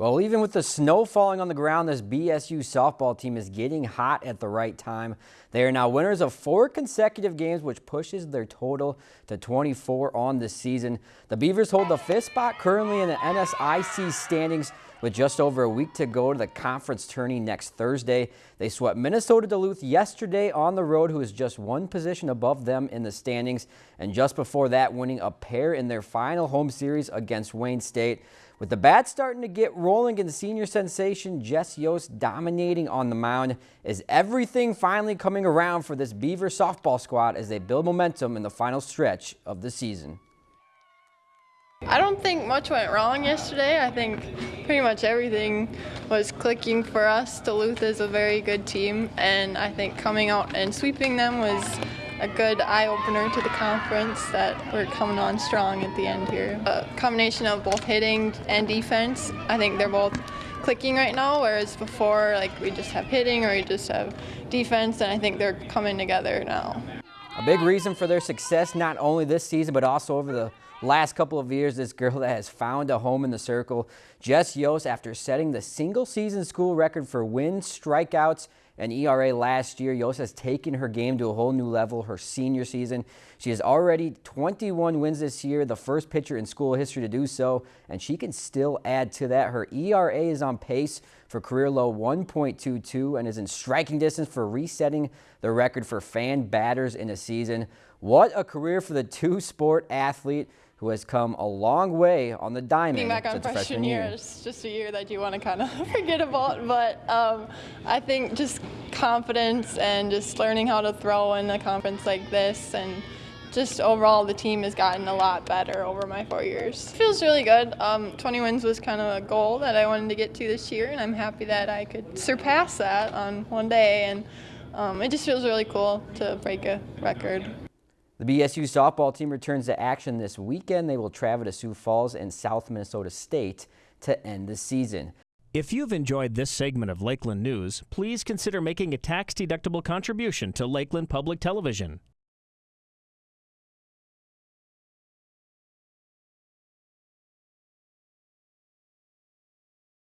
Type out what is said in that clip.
Well, even with the snow falling on the ground, this BSU softball team is getting hot at the right time. They are now winners of four consecutive games, which pushes their total to 24 on the season. The Beavers hold the fifth spot currently in the NSIC standings with just over a week to go to the conference tourney next Thursday. They swept Minnesota Duluth yesterday on the road, who is just one position above them in the standings, and just before that winning a pair in their final home series against Wayne State. With the bats starting to get rolling and senior sensation Jess Yost dominating on the mound, is everything finally coming around for this Beaver softball squad as they build momentum in the final stretch of the season? I don't think much went wrong yesterday. I think pretty much everything was clicking for us. Duluth is a very good team, and I think coming out and sweeping them was a good eye-opener to the conference that we're coming on strong at the end here. A combination of both hitting and defense, I think they're both clicking right now, whereas before like we just have hitting or we just have defense, and I think they're coming together now. A big reason for their success not only this season but also over the last couple of years, this girl that has found a home in the circle, Jess Yost, after setting the single season school record for wins, strikeouts, and ERA last year. Yost has taken her game to a whole new level her senior season. She has already 21 wins this year, the first pitcher in school history to do so, and she can still add to that. Her ERA is on pace for career low 1.22 and is in striking distance for resetting the record for fan batters in a season. What a career for the two-sport athlete who has come a long way on the diamond. Being back on freshman, freshman year, year is just a year that you want to kind of forget about, but um, I think just confidence and just learning how to throw in a conference like this and just overall the team has gotten a lot better over my four years. It feels really good. Um, 20 wins was kind of a goal that I wanted to get to this year and I'm happy that I could surpass that on one day and um, it just feels really cool to break a record. The BSU softball team returns to action this weekend. They will travel to Sioux Falls and Southwest Minnesota State to end the season. If you've enjoyed this segment of Lakeland News, please consider making a tax-deductible contribution to Lakeland Public Television.